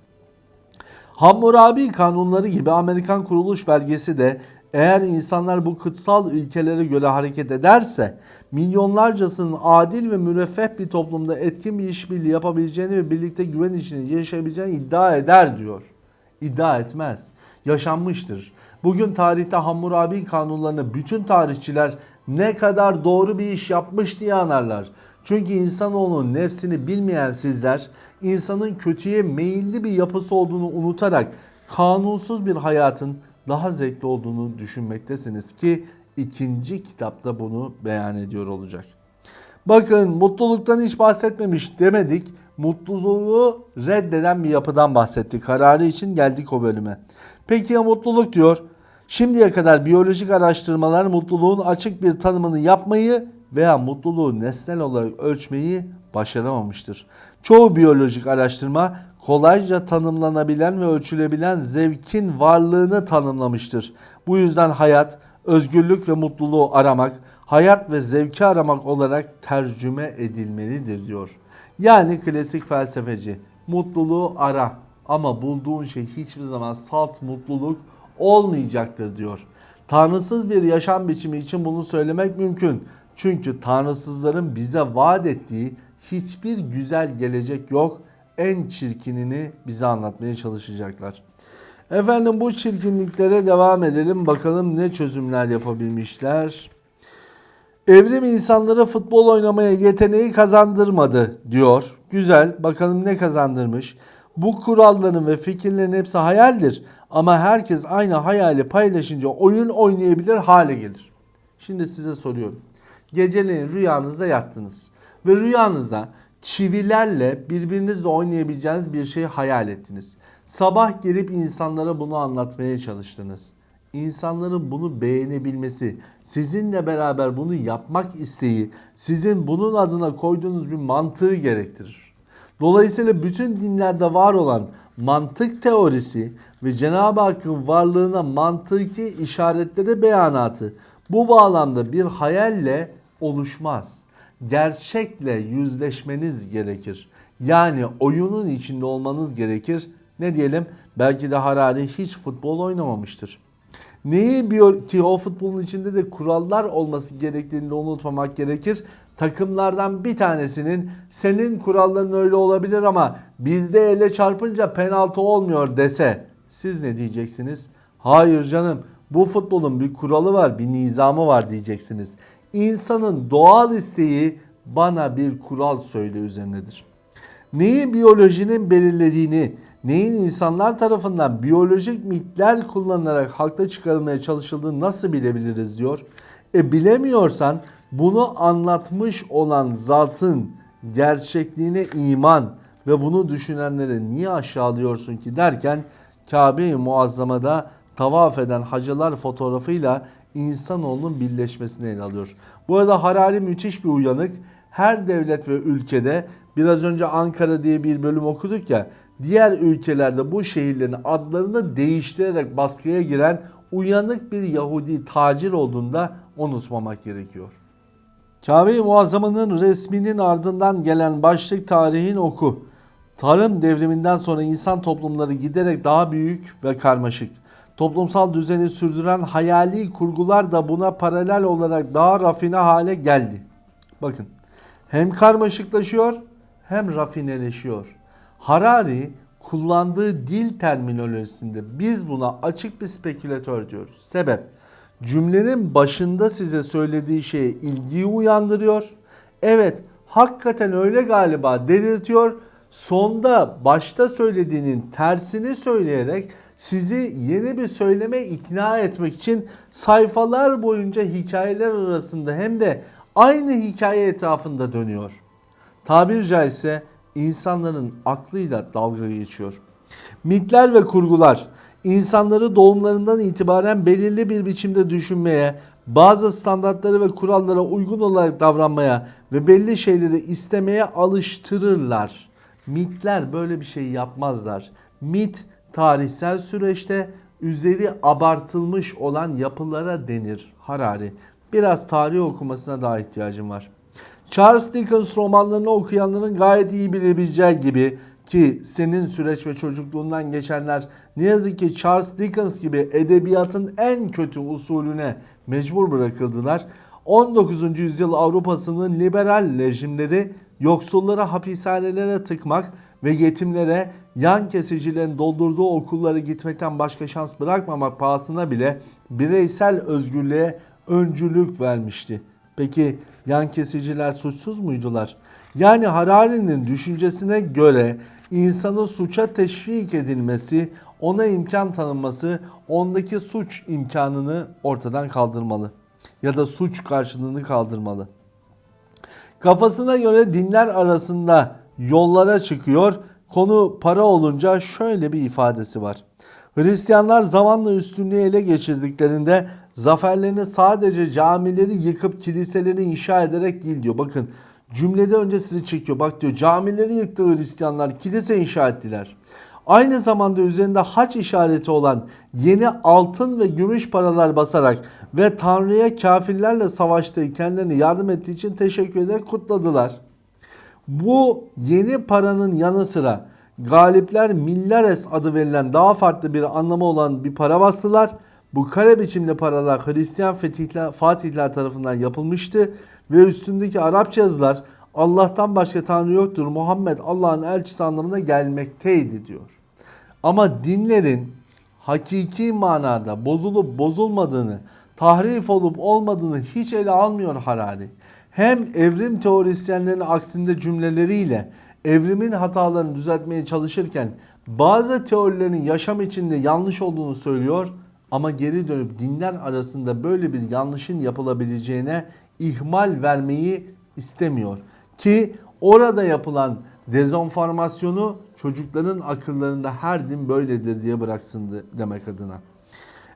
Hammurabi kanunları gibi Amerikan kuruluş belgesi de eğer insanlar bu kutsal ilkelere göre hareket ederse milyonlarcasının adil ve müreffeh bir toplumda etkin bir işbirliği yapabileceğini ve birlikte güven içinde yaşayabileceğini iddia eder diyor. İddia etmez. Yaşanmıştır. Bugün tarihte Hammurabi kanunlarını bütün tarihçiler ne kadar doğru bir iş yapmış diye anarlar. Çünkü insanoğlunun nefsini bilmeyen sizler insanın kötüye meyilli bir yapısı olduğunu unutarak kanunsuz bir hayatın daha zevkli olduğunu düşünmektesiniz ki ikinci kitapta bunu beyan ediyor olacak. Bakın mutluluktan hiç bahsetmemiş demedik. Mutluluğu reddeden bir yapıdan bahsettik. Kararı için geldik o bölüme. Peki ya mutluluk diyor. Şimdiye kadar biyolojik araştırmalar mutluluğun açık bir tanımını yapmayı veya mutluluğu nesnel olarak ölçmeyi başaramamıştır. Çoğu biyolojik araştırma kolayca tanımlanabilen ve ölçülebilen zevkin varlığını tanımlamıştır. Bu yüzden hayat, özgürlük ve mutluluğu aramak, hayat ve zevki aramak olarak tercüme edilmelidir diyor. Yani klasik felsefeci mutluluğu ara ama bulduğun şey hiçbir zaman salt mutluluk olmayacaktır diyor. Tanrısız bir yaşam biçimi için bunu söylemek mümkün. Çünkü tanrısızların bize vaat ettiği hiçbir güzel gelecek yok. En çirkinini bize anlatmaya çalışacaklar. Efendim bu çirkinliklere devam edelim. Bakalım ne çözümler yapabilmişler. Evrim insanlara futbol oynamaya yeteneği kazandırmadı diyor. Güzel. Bakalım ne kazandırmış. Bu kuralların ve fikirlerin hepsi hayaldir. Ama herkes aynı hayali paylaşınca oyun oynayabilir hale gelir. Şimdi size soruyorum. Geceleyin rüyanızda yattınız. Ve rüyanızda çivilerle birbirinizle oynayabileceğiniz bir şey hayal ettiniz. Sabah gelip insanlara bunu anlatmaya çalıştınız. İnsanların bunu beğenebilmesi, sizinle beraber bunu yapmak isteği, sizin bunun adına koyduğunuz bir mantığı gerektirir. Dolayısıyla bütün dinlerde var olan mantık teorisi ve Cenab-ı Hakk'ın varlığına mantıki işaretleri beyanatı bu bağlamda bir hayalle oluşmaz. Gerçekle yüzleşmeniz gerekir. Yani oyunun içinde olmanız gerekir. Ne diyelim? Belki de Harari hiç futbol oynamamıştır. Neyi biliyor ki o futbolun içinde de kurallar olması gerektiğini de unutmamak gerekir. Takımlardan bir tanesinin senin kuralların öyle olabilir ama bizde ele çarpınca penaltı olmuyor dese siz ne diyeceksiniz? Hayır canım bu futbolun bir kuralı var bir nizamı var diyeceksiniz. İnsanın doğal isteği bana bir kural söyle üzerinedir. Neyi biyolojinin belirlediğini, neyin insanlar tarafından biyolojik mitler kullanılarak hakta çıkarılmaya çalışıldığını nasıl bilebiliriz diyor. E bilemiyorsan bunu anlatmış olan zatın gerçekliğine iman ve bunu düşünenleri niye aşağılıyorsun ki derken Kabe-i Muazzama'da tavaf eden hacılar fotoğrafıyla insanoğlunun birleşmesini ele alıyor. Bu arada Harari müthiş bir uyanık. Her devlet ve ülkede biraz önce Ankara diye bir bölüm okuduk ya diğer ülkelerde bu şehirlerin adlarını değiştirerek baskıya giren uyanık bir Yahudi tacir olduğunda unutmamak gerekiyor. Kabe-i Muazzama'nın resminin ardından gelen başlık tarihin oku. Tarım devriminden sonra insan toplumları giderek daha büyük ve karmaşık. Toplumsal düzeni sürdüren hayali kurgular da buna paralel olarak daha rafine hale geldi. Bakın hem karmaşıklaşıyor hem rafineleşiyor. Harari kullandığı dil terminolojisinde biz buna açık bir spekülatör diyoruz. Sebep cümlenin başında size söylediği şeye ilgiyi uyandırıyor. Evet hakikaten öyle galiba dedirtiyor. Sonda başta söylediğinin tersini söyleyerek sizi yeni bir söyleme ikna etmek için sayfalar boyunca hikayeler arasında hem de aynı hikaye etrafında dönüyor. Tabir caizse insanların aklıyla dalga geçiyor. Mitler ve kurgular insanları doğumlarından itibaren belirli bir biçimde düşünmeye, bazı standartları ve kurallara uygun olarak davranmaya ve belli şeyleri istemeye alıştırırlar. Mitler böyle bir şey yapmazlar. Mit tarihsel süreçte üzeri abartılmış olan yapılara denir Harari. Biraz tarih okumasına daha ihtiyacım var. Charles Dickens romanlarını okuyanların gayet iyi bilebileceği gibi ki senin süreç ve çocukluğundan geçenler ne yazık ki Charles Dickens gibi edebiyatın en kötü usulüne mecbur bırakıldılar. 19. yüzyıl Avrupa'sının liberal rejimleri yoksulları hapishanelere tıkmak ve yetimlere yan kesicilerin doldurduğu okulları gitmekten başka şans bırakmamak pahasına bile bireysel özgürlüğe öncülük vermişti. Peki yan kesiciler suçsuz muydular? Yani Harari'nin düşüncesine göre insanı suça teşvik edilmesi, ona imkan tanınması, ondaki suç imkanını ortadan kaldırmalı. Ya da suç karşılığını kaldırmalı. Kafasına göre dinler arasında yollara çıkıyor. Konu para olunca şöyle bir ifadesi var. Hristiyanlar zamanla üstünlüğü ele geçirdiklerinde zaferlerini sadece camileri yıkıp kiliseleri inşa ederek değil diyor. Bakın cümlede önce sizi çekiyor. Bak diyor camileri yıktı Hristiyanlar kilise inşa ettiler. Aynı zamanda üzerinde haç işareti olan yeni altın ve gümüş paralar basarak ve Tanrı'ya kafirlerle savaştığı kendilerine yardım ettiği için teşekkür ederek kutladılar. Bu yeni paranın yanı sıra galipler Millares adı verilen daha farklı bir anlamı olan bir para bastılar. Bu kare biçimli paralar Hristiyan fetihler, fatihler tarafından yapılmıştı ve üstündeki Arapça yazılar Allah'tan başka Tanrı yoktur Muhammed Allah'ın elçisi anlamına gelmekteydi diyor. Ama dinlerin hakiki manada bozulup bozulmadığını, tahrif olup olmadığını hiç ele almıyor Harari. Hem evrim teorisyenlerinin aksinde cümleleriyle evrimin hatalarını düzeltmeye çalışırken bazı teorilerin yaşam içinde yanlış olduğunu söylüyor ama geri dönüp dinler arasında böyle bir yanlışın yapılabileceğine ihmal vermeyi istemiyor. Ki orada yapılan dezonformasyonu çocukların akıllarında her din böyledir diye bıraksın demek adına.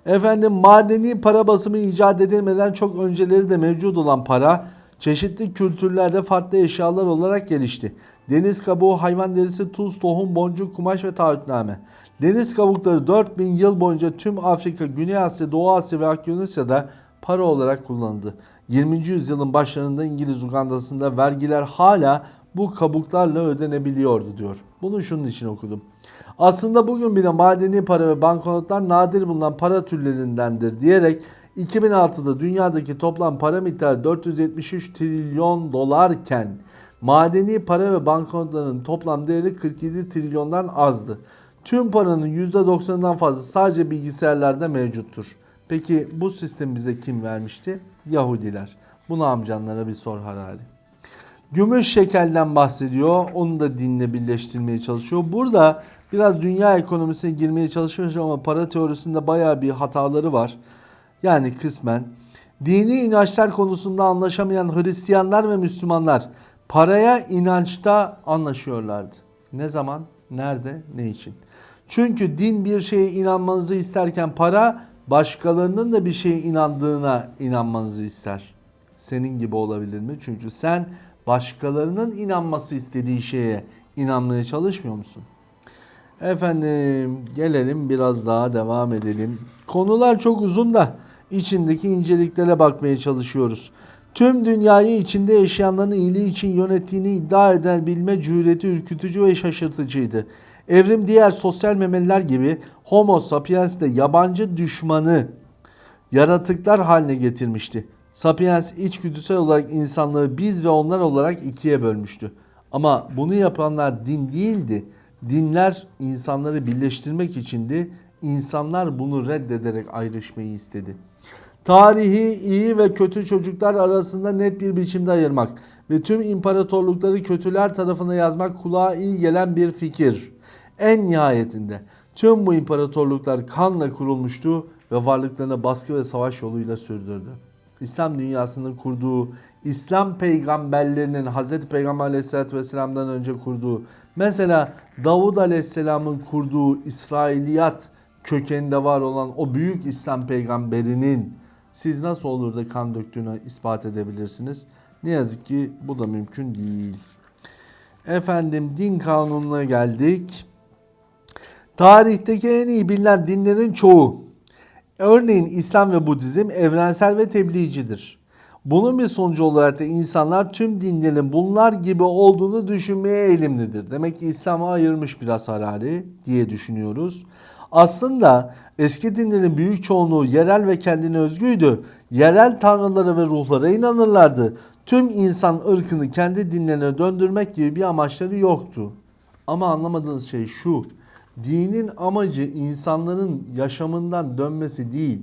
Efendim madeni para basımı icat edilmeden çok önceleri de mevcut olan para çeşitli kültürlerde farklı eşyalar olarak gelişti. Deniz kabuğu, hayvan derisi, tuz, tohum, boncuk, kumaş ve taahhütname. Deniz kabukları 4000 yıl boyunca tüm Afrika, Güney Asya, Doğu Asya ve Akyonasya'da para olarak kullanıldı. 20. yüzyılın başlarında İngiliz Uganda'sında vergiler hala bu kabuklarla ödenebiliyordu diyor. Bunu şunun için okudum. Aslında bugün bile madeni para ve banknotlar nadir bulunan para türlerindendir diyerek 2006'da dünyadaki toplam para miktarı 473 trilyon dolarken madeni para ve banknotların toplam değeri 47 trilyondan azdı. Tüm paranın %90'dan fazla sadece bilgisayarlarda mevcuttur. Peki bu sistem bize kim vermişti? Yahudiler. Bunu amcanlara bir sor Harari. Gümüş şekelden bahsediyor. Onu da dinle birleştirmeye çalışıyor. Burada biraz dünya ekonomisine girmeye çalışmış ama para teorisinde baya bir hataları var. Yani kısmen. Dini inançlar konusunda anlaşamayan Hristiyanlar ve Müslümanlar paraya inançta anlaşıyorlardı. Ne zaman, nerede, ne için? Çünkü din bir şeye inanmanızı isterken para başkalarının da bir şeye inandığına inanmanızı ister. Senin gibi olabilir mi? Çünkü sen başkalarının inanması istediği şeye inanmaya çalışmıyor musun? Efendim gelelim biraz daha devam edelim. Konular çok uzun da içindeki inceliklere bakmaya çalışıyoruz. Tüm dünyayı içinde yaşayanların iyiliği için yönettiğini iddia eden bilme cüreti ürkütücü ve şaşırtıcıydı. Evrim diğer sosyal memeliler gibi Homo sapiens de yabancı düşmanı yaratıklar haline getirmişti. Sapiens içgüdüsel olarak insanlığı biz ve onlar olarak ikiye bölmüştü. Ama bunu yapanlar din değildi. Dinler insanları birleştirmek içindi. İnsanlar bunu reddederek ayrışmayı istedi. Tarihi iyi ve kötü çocuklar arasında net bir biçimde ayırmak ve tüm imparatorlukları kötüler tarafına yazmak kulağa iyi gelen bir fikir. En nihayetinde tüm bu imparatorluklar kanla kurulmuştu ve varlıklarını baskı ve savaş yoluyla sürdürdü. İslam dünyasının kurduğu, İslam peygamberlerinin Hz. Peygamber aleyhissalatü vesselam'dan önce kurduğu, mesela Davud aleyhisselamın kurduğu İsrailiyat kökeninde var olan o büyük İslam peygamberinin siz nasıl olur da kan döktüğünü ispat edebilirsiniz? Ne yazık ki bu da mümkün değil. Efendim din kanununa geldik. Tarihteki en iyi bilinen dinlerin çoğu, örneğin İslam ve Budizm evrensel ve tebliğcidir. Bunun bir sonucu olarak da insanlar tüm dinlerin bunlar gibi olduğunu düşünmeye eğilimlidir. Demek ki İslam'a ayırmış biraz Harari diye düşünüyoruz. Aslında eski dinlerin büyük çoğunluğu yerel ve kendine özgüydü. Yerel tanrılara ve ruhlara inanırlardı. Tüm insan ırkını kendi dinlerine döndürmek gibi bir amaçları yoktu. Ama anlamadığınız şey şu. Dinin amacı insanların yaşamından dönmesi değil,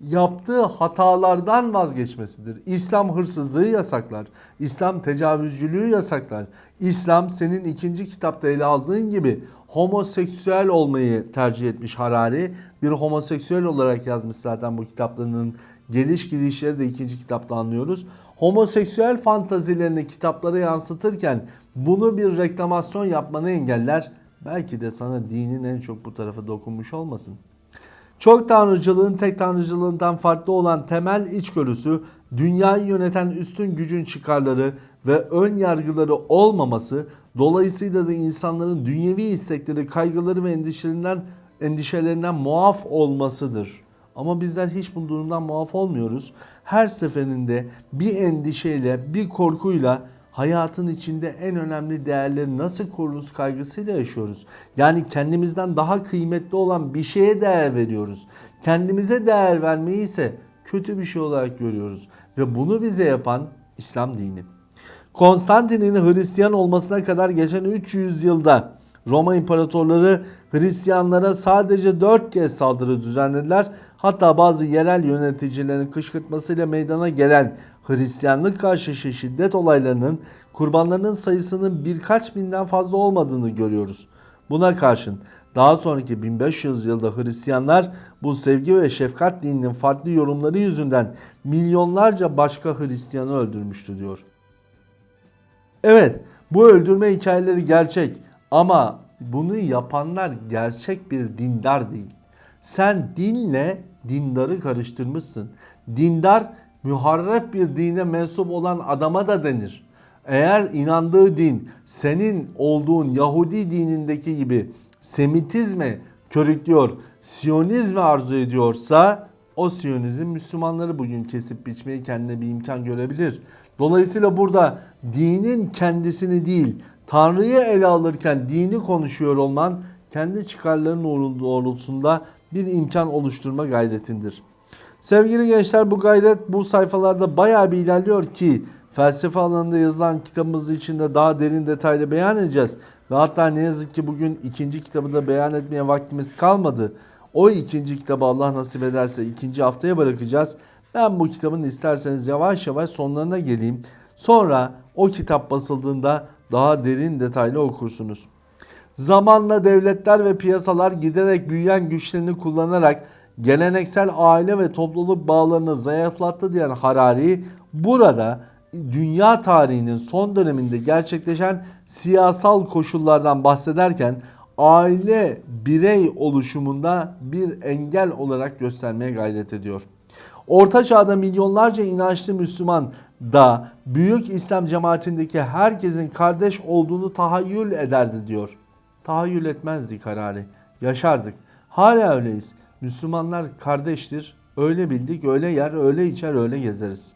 yaptığı hatalardan vazgeçmesidir. İslam hırsızlığı yasaklar. İslam tecavüzcülüğü yasaklar. İslam senin ikinci kitapta ele aldığın gibi homoseksüel olmayı tercih etmiş Harari. Bir homoseksüel olarak yazmış zaten bu kitaplarının geliş gidişleri de ikinci kitapta anlıyoruz. Homoseksüel fantazilerini kitaplara yansıtırken bunu bir reklamasyon yapmanı engeller. Belki de sana dinin en çok bu tarafı dokunmuş olmasın. Çok tanrıcılığın tek tanrıcılığından farklı olan temel içgörüsü, dünyayı yöneten üstün gücün çıkarları ve ön yargıları olmaması, dolayısıyla da insanların dünyevi istekleri, kaygıları ve endişelerinden, endişelerinden muaf olmasıdır. Ama bizler hiç bu durumdan muaf olmuyoruz. Her seferinde bir endişeyle, bir korkuyla hayatın içinde en önemli değerleri nasıl koruruz kaygısıyla yaşıyoruz. Yani kendimizden daha kıymetli olan bir şeye değer veriyoruz. Kendimize değer vermeyi ise kötü bir şey olarak görüyoruz. Ve bunu bize yapan İslam dini. Konstantin'in Hristiyan olmasına kadar geçen 300 yılda Roma imparatorları Hristiyanlara sadece 4 kez saldırı düzenlediler. Hatta bazı yerel yöneticilerin kışkırtmasıyla meydana gelen Hristiyanlık karşı şiddet olaylarının kurbanlarının sayısının birkaç binden fazla olmadığını görüyoruz. Buna karşın daha sonraki 1500 yılda Hristiyanlar bu sevgi ve şefkat dininin farklı yorumları yüzünden milyonlarca başka Hristiyanı öldürmüştü diyor. Evet bu öldürme hikayeleri gerçek ama bunu yapanlar gerçek bir dindar değil. Sen dinle dindarı karıştırmışsın. Dindar müharref bir dine mensup olan adama da denir. Eğer inandığı din senin olduğun Yahudi dinindeki gibi Semitizme körüklüyor, Siyonizme arzu ediyorsa o Siyonizm Müslümanları bugün kesip biçmeyi kendine bir imkan görebilir. Dolayısıyla burada dinin kendisini değil Tanrı'yı ele alırken dini konuşuyor olman kendi çıkarların doğrultusunda bir imkan oluşturma gayretindir. Sevgili gençler bu gayret bu sayfalarda bayağı bir ilerliyor ki felsefe alanında yazılan kitabımız içinde daha derin detaylı beyan edeceğiz. Ve hatta ne yazık ki bugün ikinci kitabı da beyan etmeye vaktimiz kalmadı. O ikinci kitabı Allah nasip ederse ikinci haftaya bırakacağız. Ben bu kitabın isterseniz yavaş yavaş sonlarına geleyim. Sonra o kitap basıldığında daha derin detaylı okursunuz. Zamanla devletler ve piyasalar giderek büyüyen güçlerini kullanarak geleneksel aile ve topluluk bağlarını zayıflattı diyen Harari burada dünya tarihinin son döneminde gerçekleşen siyasal koşullardan bahsederken aile birey oluşumunda bir engel olarak göstermeye gayret ediyor. Orta çağda milyonlarca inançlı Müslüman da büyük İslam cemaatindeki herkesin kardeş olduğunu tahayyül ederdi diyor. Tahayyül etmezdik kararı. Yaşardık. Hala öyleyiz. Müslümanlar kardeştir. Öyle bildik, öyle yer, öyle içer, öyle gezeriz.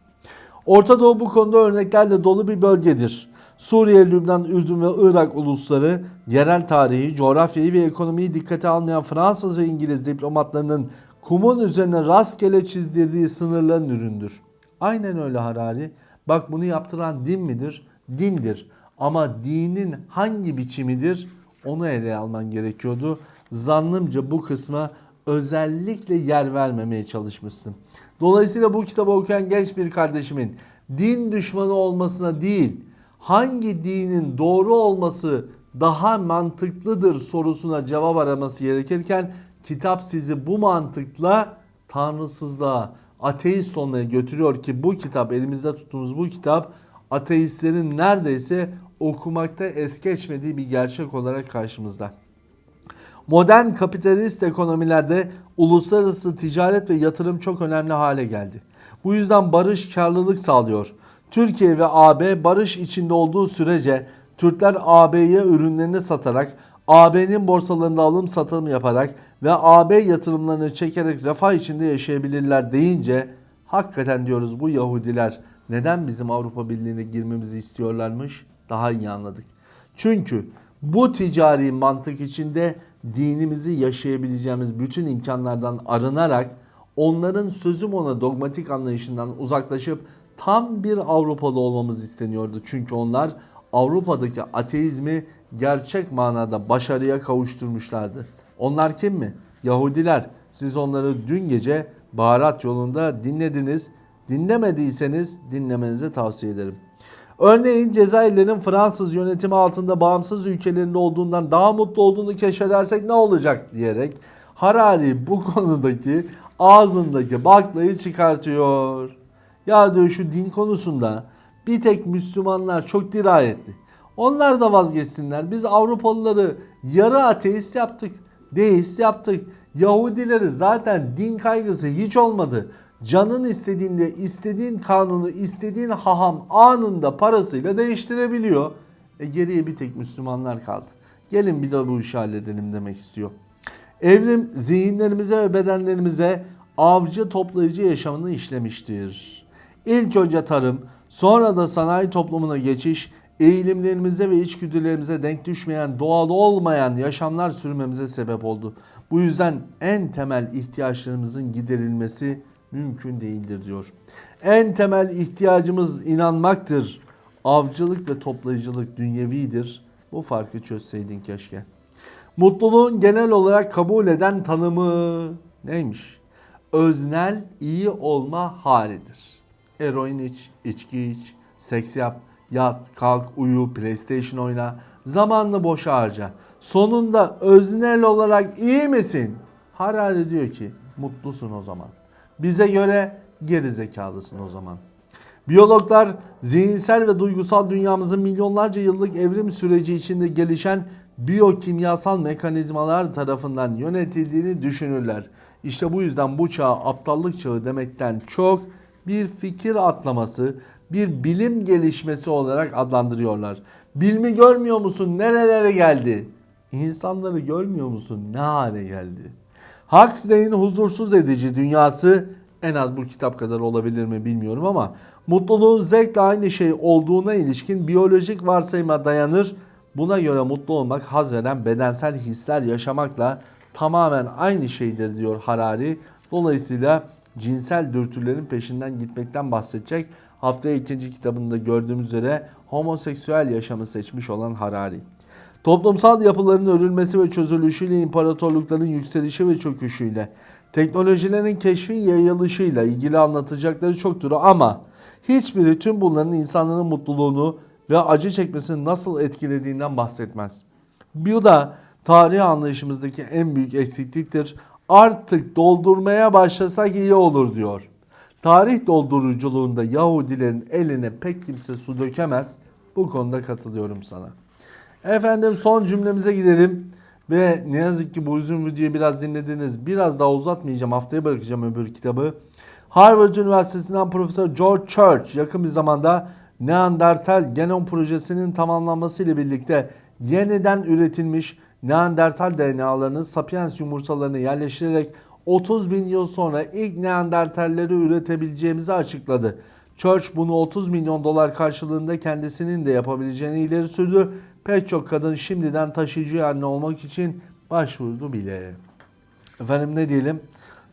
Orta Doğu bu konuda örneklerle dolu bir bölgedir. Suriye, Lübnan, Ürdün ve Irak ulusları yerel tarihi, coğrafyayı ve ekonomiyi dikkate almayan Fransız ve İngiliz diplomatlarının kumun üzerine rastgele çizdirdiği sınırların üründür. Aynen öyle Harari. Bak bunu yaptıran din midir? Dindir. Ama dinin hangi biçimidir? Onu ele alman gerekiyordu. Zannımca bu kısma özellikle yer vermemeye çalışmışsın. Dolayısıyla bu kitabı okuyan genç bir kardeşimin din düşmanı olmasına değil, hangi dinin doğru olması daha mantıklıdır sorusuna cevap araması gerekirken kitap sizi bu mantıkla tanrısızlığa, ateist olmaya götürüyor ki bu kitap elimizde tuttuğumuz bu kitap ateistlerin neredeyse okumakta es geçmediği bir gerçek olarak karşımızda. Modern kapitalist ekonomilerde uluslararası ticaret ve yatırım çok önemli hale geldi. Bu yüzden barış karlılık sağlıyor. Türkiye ve AB barış içinde olduğu sürece Türkler AB'ye ürünlerini satarak, AB'nin borsalarında alım satım yaparak ve AB yatırımlarını çekerek refah içinde yaşayabilirler deyince hakikaten diyoruz bu Yahudiler neden bizim Avrupa Birliği'ne girmemizi istiyorlarmış daha iyi anladık. Çünkü bu ticari mantık içinde dinimizi yaşayabileceğimiz bütün imkanlardan arınarak onların sözüm ona dogmatik anlayışından uzaklaşıp tam bir Avrupalı olmamız isteniyordu. Çünkü onlar Avrupa'daki ateizmi gerçek manada başarıya kavuşturmuşlardı. Onlar kim mi? Yahudiler. Siz onları dün gece baharat yolunda dinlediniz. Dinlemediyseniz dinlemenizi tavsiye ederim. Örneğin Cezayirlerin Fransız yönetimi altında bağımsız ülkelerinde olduğundan daha mutlu olduğunu keşfedersek ne olacak diyerek Harari bu [LAUGHS] konudaki ağzındaki baklayı çıkartıyor. Ya diyor şu din konusunda bir tek Müslümanlar çok dirayetli. Onlar da vazgeçsinler. Biz Avrupalıları yarı ateist yaptık. Deist yaptık. Yahudileri zaten din kaygısı hiç olmadı. Canın istediğinde istediğin kanunu istediğin haham anında parasıyla değiştirebiliyor. E geriye bir tek Müslümanlar kaldı. Gelin bir de bu işi halledelim demek istiyor. Evrim zihinlerimize ve bedenlerimize avcı toplayıcı yaşamını işlemiştir. İlk önce tarım, sonra da sanayi toplumuna geçiş, eğilimlerimize ve içgüdülerimize denk düşmeyen, doğal olmayan yaşamlar sürmemize sebep oldu. Bu yüzden en temel ihtiyaçlarımızın giderilmesi mümkün değildir diyor. En temel ihtiyacımız inanmaktır. Avcılık ve toplayıcılık dünyevidir. Bu farkı çözseydin keşke. Mutluluğun genel olarak kabul eden tanımı neymiş? Öznel iyi olma halidir. Eroin iç, içki iç, seks yap, yat, kalk, uyu, PlayStation oyna, zamanını boşa harca. Sonunda öznel olarak iyi misin? Harari diyor ki mutlusun o zaman. Bize göre geri zekalısın o zaman. Biyologlar zihinsel ve duygusal dünyamızın milyonlarca yıllık evrim süreci içinde gelişen biyokimyasal mekanizmalar tarafından yönetildiğini düşünürler. İşte bu yüzden bu çağ aptallık çağı demekten çok bir fikir atlaması, bir bilim gelişmesi olarak adlandırıyorlar. Bilmi görmüyor musun? Nerelere geldi? İnsanları görmüyor musun? Ne hale geldi? Huxley'in huzursuz edici dünyası en az bu kitap kadar olabilir mi bilmiyorum ama mutluluğun zevkle aynı şey olduğuna ilişkin biyolojik varsayıma dayanır. Buna göre mutlu olmak haz veren bedensel hisler yaşamakla tamamen aynı şeydir diyor Harari. Dolayısıyla cinsel dürtülerin peşinden gitmekten bahsedecek. Haftaya ikinci kitabında gördüğümüz üzere homoseksüel yaşamı seçmiş olan Harari. Toplumsal yapıların örülmesi ve çözülüşüyle imparatorlukların yükselişi ve çöküşüyle, teknolojilerin keşfi yayılışıyla ilgili anlatacakları çoktur ama hiçbiri tüm bunların insanların mutluluğunu ve acı çekmesini nasıl etkilediğinden bahsetmez. Bu da tarih anlayışımızdaki en büyük eksikliktir. Artık doldurmaya başlasak iyi olur diyor. Tarih dolduruculuğunda Yahudilerin eline pek kimse su dökemez. Bu konuda katılıyorum sana. Efendim son cümlemize gidelim. Ve ne yazık ki bu uzun videoyu biraz dinlediniz. Biraz daha uzatmayacağım. Haftaya bırakacağım öbür kitabı. Harvard Üniversitesi'nden Profesör George Church yakın bir zamanda Neandertal genom projesinin tamamlanması ile birlikte yeniden üretilmiş Neandertal DNA'larının Sapiens yumurtalarını yerleştirerek 30 bin yıl sonra ilk Neandertalleri üretebileceğimizi açıkladı. Church bunu 30 milyon dolar karşılığında kendisinin de yapabileceğini ileri sürdü. Pek çok kadın şimdiden taşıyıcı anne olmak için başvurdu bile. Efendim ne diyelim?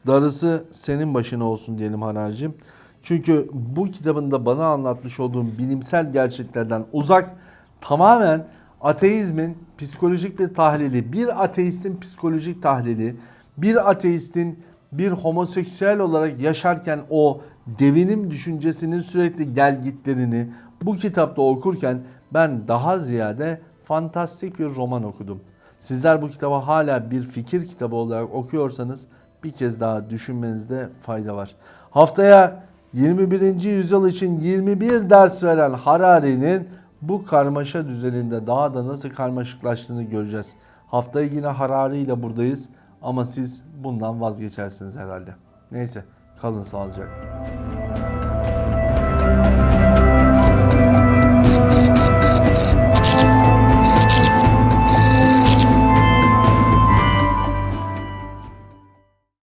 Darısı senin başına olsun diyelim Haracığım. Çünkü bu kitabında bana anlatmış olduğum bilimsel gerçeklerden uzak tamamen ateizmin psikolojik bir tahlili, bir ateistin psikolojik tahlili, bir ateistin bir homoseksüel olarak yaşarken o devinim düşüncesinin sürekli gelgitlerini bu kitapta okurken ben daha ziyade fantastik bir roman okudum. Sizler bu kitabı hala bir fikir kitabı olarak okuyorsanız bir kez daha düşünmenizde fayda var. Haftaya 21. yüzyıl için 21 ders veren Harari'nin bu karmaşa düzeninde daha da nasıl karmaşıklaştığını göreceğiz. Haftaya yine Harari ile buradayız ama siz bundan vazgeçersiniz herhalde. Neyse kalın sağlıcakla.